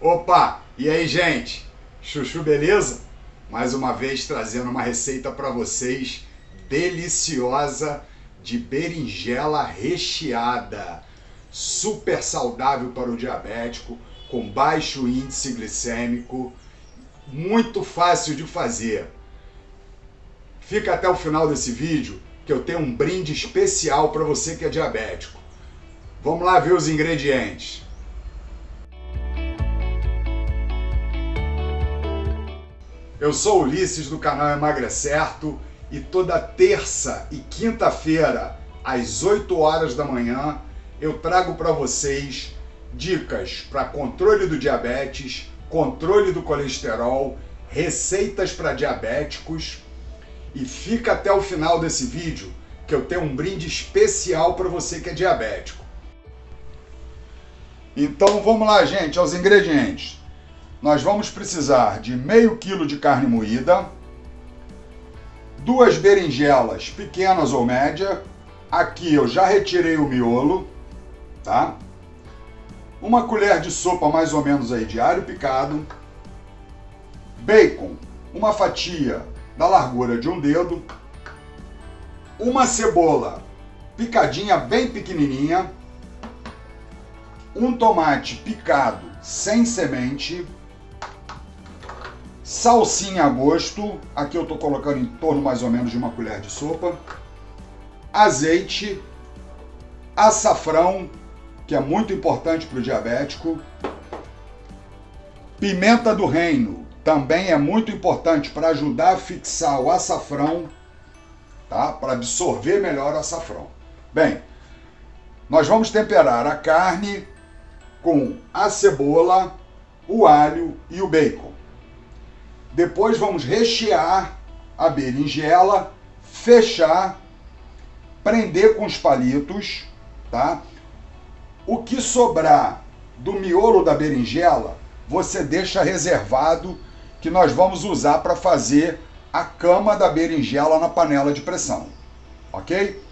Opa! E aí, gente? Chuchu, beleza? Mais uma vez trazendo uma receita para vocês deliciosa de berinjela recheada. Super saudável para o diabético, com baixo índice glicêmico, muito fácil de fazer. Fica até o final desse vídeo que eu tenho um brinde especial para você que é diabético. Vamos lá ver os ingredientes. Eu sou Ulisses do canal Emagrecerto e toda terça e quinta-feira, às 8 horas da manhã, eu trago para vocês dicas para controle do diabetes, controle do colesterol, receitas para diabéticos e fica até o final desse vídeo que eu tenho um brinde especial para você que é diabético. Então vamos lá, gente, aos ingredientes nós vamos precisar de meio quilo de carne moída, duas berinjelas pequenas ou média, aqui eu já retirei o miolo, tá? Uma colher de sopa mais ou menos aí de alho picado, bacon, uma fatia da largura de um dedo, uma cebola picadinha bem pequenininha, um tomate picado sem semente, salsinha a gosto, aqui eu estou colocando em torno mais ou menos de uma colher de sopa, azeite, açafrão, que é muito importante para o diabético, pimenta do reino, também é muito importante para ajudar a fixar o açafrão, tá? para absorver melhor o açafrão. Bem, nós vamos temperar a carne com a cebola, o alho e o bacon. Depois vamos rechear a berinjela, fechar, prender com os palitos, tá? O que sobrar do miolo da berinjela, você deixa reservado que nós vamos usar para fazer a cama da berinjela na panela de pressão, ok?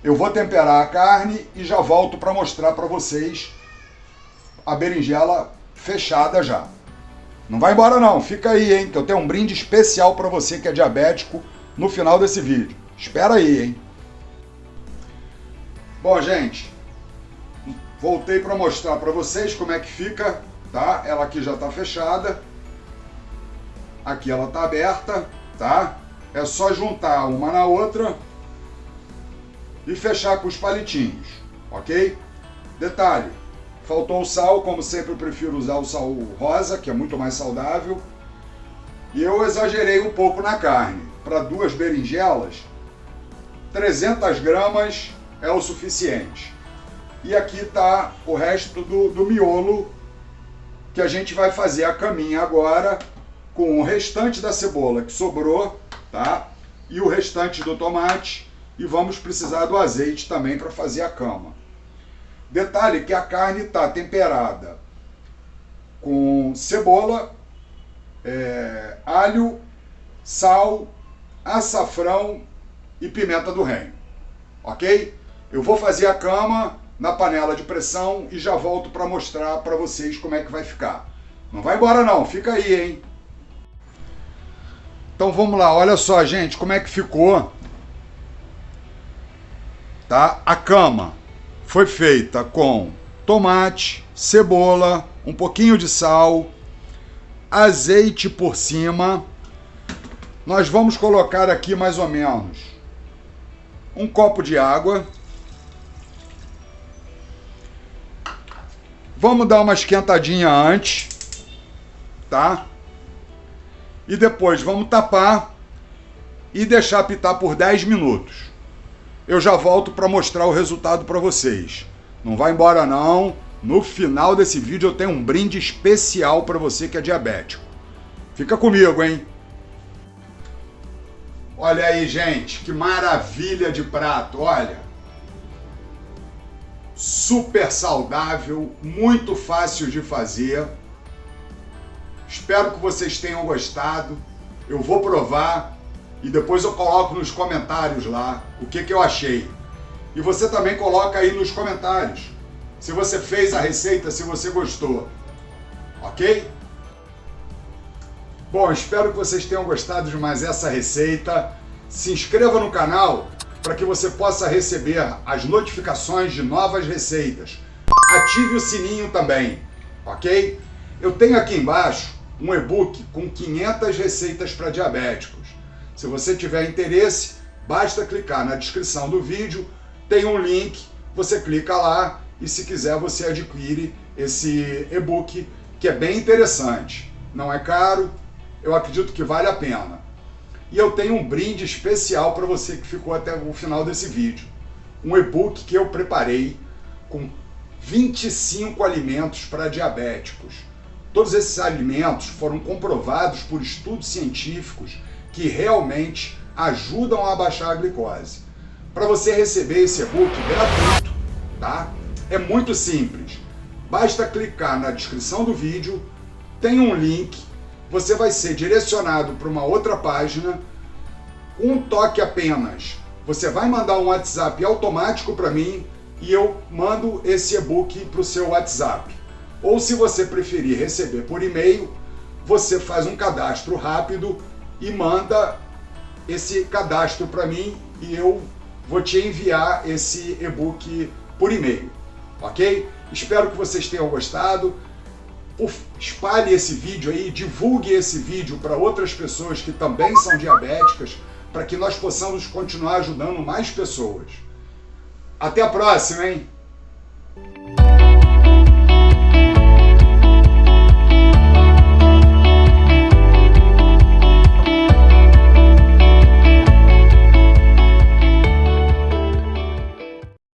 Eu vou temperar a carne e já volto para mostrar para vocês a berinjela fechada já. Não vai embora não, fica aí, hein, que eu tenho um brinde especial para você que é diabético no final desse vídeo. Espera aí, hein. Bom, gente, voltei para mostrar para vocês como é que fica, tá? Ela aqui já está fechada. Aqui ela está aberta, tá? É só juntar uma na outra e fechar com os palitinhos, ok? Detalhe, Faltou o sal, como sempre eu prefiro usar o sal rosa, que é muito mais saudável. E eu exagerei um pouco na carne. Para duas berinjelas, 300 gramas é o suficiente. E aqui está o resto do, do miolo que a gente vai fazer a caminha agora com o restante da cebola que sobrou, tá? E o restante do tomate e vamos precisar do azeite também para fazer a cama. Detalhe que a carne está temperada com cebola, é, alho, sal, açafrão e pimenta do reino. Ok? Eu vou fazer a cama na panela de pressão e já volto para mostrar para vocês como é que vai ficar. Não vai embora não, fica aí, hein? Então vamos lá, olha só, gente, como é que ficou tá? a cama foi feita com tomate, cebola, um pouquinho de sal, azeite por cima. Nós vamos colocar aqui mais ou menos um copo de água. Vamos dar uma esquentadinha antes, tá? E depois vamos tapar e deixar pitar por 10 minutos eu já volto para mostrar o resultado para vocês. Não vai embora não, no final desse vídeo eu tenho um brinde especial para você que é diabético. Fica comigo, hein? Olha aí, gente, que maravilha de prato, olha. Super saudável, muito fácil de fazer. Espero que vocês tenham gostado. Eu vou provar e depois eu coloco nos comentários lá o que, que eu achei. E você também coloca aí nos comentários se você fez a receita, se você gostou. ok? Bom, espero que vocês tenham gostado de mais essa receita. Se inscreva no canal para que você possa receber as notificações de novas receitas. Ative o sininho também, ok? Eu tenho aqui embaixo um e-book com 500 receitas para diabéticos. Se você tiver interesse, basta clicar na descrição do vídeo, tem um link, você clica lá e se quiser você adquire esse e-book que é bem interessante. Não é caro, eu acredito que vale a pena. E eu tenho um brinde especial para você que ficou até o final desse vídeo. Um e-book que eu preparei com 25 alimentos para diabéticos. Todos esses alimentos foram comprovados por estudos científicos que realmente ajudam a baixar a glicose. Para você receber esse e-book gratuito, tá? É muito simples. Basta clicar na descrição do vídeo, tem um link você vai ser direcionado para uma outra página, um toque apenas. Você vai mandar um WhatsApp automático para mim e eu mando esse e-book para o seu WhatsApp. Ou se você preferir receber por e-mail, você faz um cadastro rápido e manda esse cadastro para mim e eu vou te enviar esse e-book por e-mail, ok? Espero que vocês tenham gostado espalhe esse vídeo aí, divulgue esse vídeo para outras pessoas que também são diabéticas, para que nós possamos continuar ajudando mais pessoas. Até a próxima, hein?